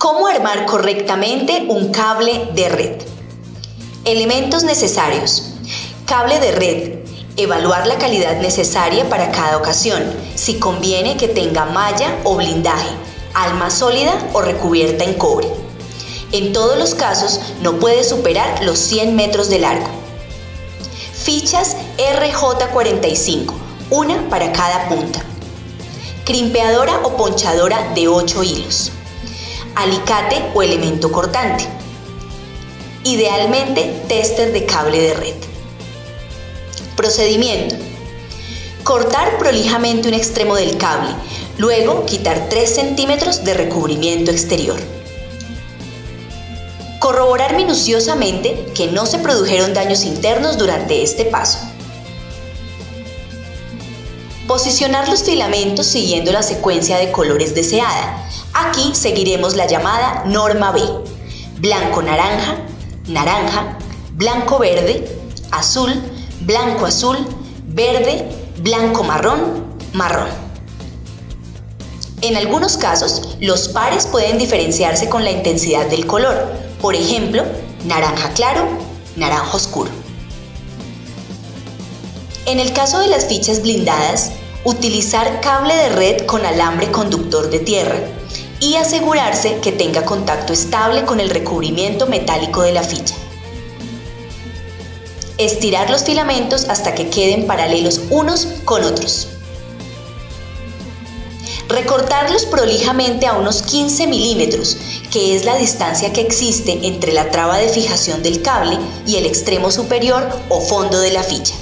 ¿Cómo armar correctamente un cable de red? Elementos necesarios. Cable de red. Evaluar la calidad necesaria para cada ocasión, si conviene que tenga malla o blindaje, alma sólida o recubierta en cobre. En todos los casos no puede superar los 100 metros de largo. Fichas RJ45, una para cada punta. Crimpeadora o ponchadora de 8 hilos. Alicate o elemento cortante. Idealmente tester de cable de red. Procedimiento. Cortar prolijamente un extremo del cable, luego quitar 3 centímetros de recubrimiento exterior. Corroborar minuciosamente que no se produjeron daños internos durante este paso. Posicionar los filamentos siguiendo la secuencia de colores deseada. Aquí seguiremos la llamada norma B. Blanco-naranja, naranja, blanco-verde, azul, blanco-azul, verde, blanco-marrón, marrón. En algunos casos, los pares pueden diferenciarse con la intensidad del color, por ejemplo, naranja claro, naranja oscuro. En el caso de las fichas blindadas, utilizar cable de red con alambre conductor de tierra y asegurarse que tenga contacto estable con el recubrimiento metálico de la ficha. Estirar los filamentos hasta que queden paralelos unos con otros. Recortarlos prolijamente a unos 15 milímetros, que es la distancia que existe entre la traba de fijación del cable y el extremo superior o fondo de la ficha.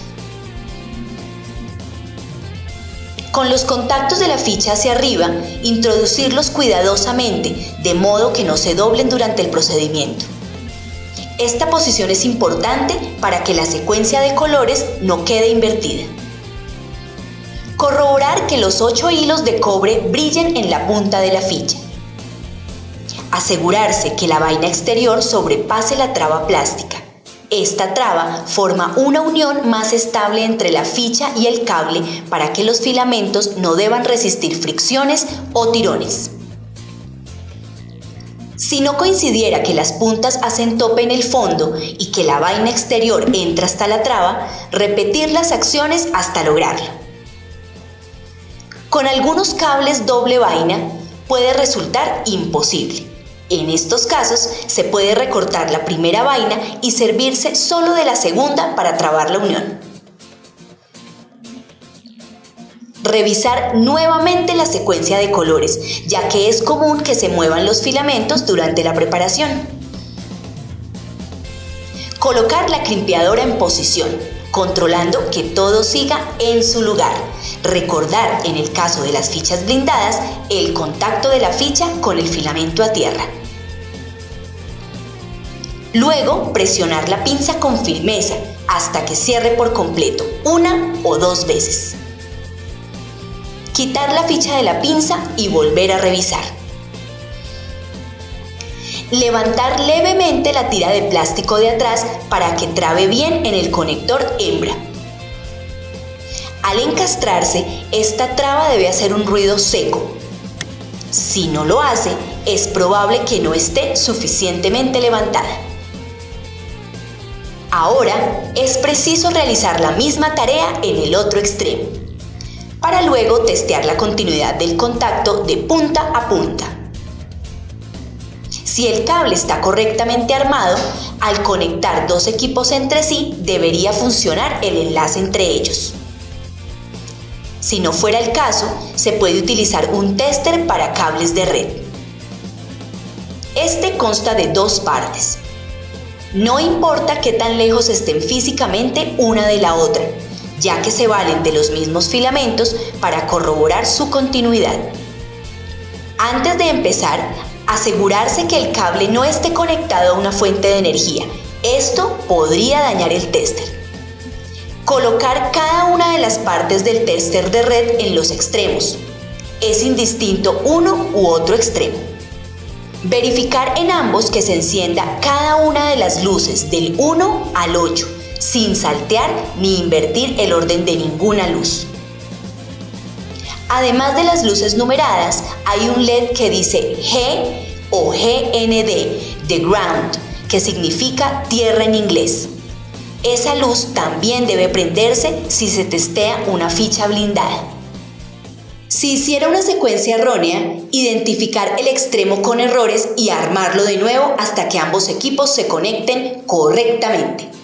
Con los contactos de la ficha hacia arriba, introducirlos cuidadosamente, de modo que no se doblen durante el procedimiento. Esta posición es importante para que la secuencia de colores no quede invertida. Corroborar que los 8 hilos de cobre brillen en la punta de la ficha. Asegurarse que la vaina exterior sobrepase la traba plástica. Esta traba forma una unión más estable entre la ficha y el cable para que los filamentos no deban resistir fricciones o tirones. Si no coincidiera que las puntas hacen tope en el fondo y que la vaina exterior entra hasta la traba, repetir las acciones hasta lograrlo. Con algunos cables doble vaina puede resultar imposible. En estos casos se puede recortar la primera vaina y servirse solo de la segunda para trabar la unión. Revisar nuevamente la secuencia de colores, ya que es común que se muevan los filamentos durante la preparación. Colocar la crimpeadora en posición, controlando que todo siga en su lugar. Recordar, en el caso de las fichas blindadas, el contacto de la ficha con el filamento a tierra. Luego, presionar la pinza con firmeza hasta que cierre por completo, una o dos veces. Quitar la ficha de la pinza y volver a revisar. Levantar levemente la tira de plástico de atrás para que trabe bien en el conector hembra. Al encastrarse, esta traba debe hacer un ruido seco. Si no lo hace, es probable que no esté suficientemente levantada. Ahora es preciso realizar la misma tarea en el otro extremo, para luego testear la continuidad del contacto de punta a punta. Si el cable está correctamente armado, al conectar dos equipos entre sí debería funcionar el enlace entre ellos. Si no fuera el caso, se puede utilizar un tester para cables de red. Este consta de dos partes. No importa qué tan lejos estén físicamente una de la otra, ya que se valen de los mismos filamentos para corroborar su continuidad. Antes de empezar, asegurarse que el cable no esté conectado a una fuente de energía. Esto podría dañar el tester. Colocar cada una de las partes del tester de red en los extremos. Es indistinto uno u otro extremo. Verificar en ambos que se encienda cada una de las luces del 1 al 8, sin saltear ni invertir el orden de ninguna luz. Además de las luces numeradas, hay un LED que dice G o GND de ground, que significa tierra en inglés. Esa luz también debe prenderse si se testea una ficha blindada. Si hiciera una secuencia errónea, identificar el extremo con errores y armarlo de nuevo hasta que ambos equipos se conecten correctamente.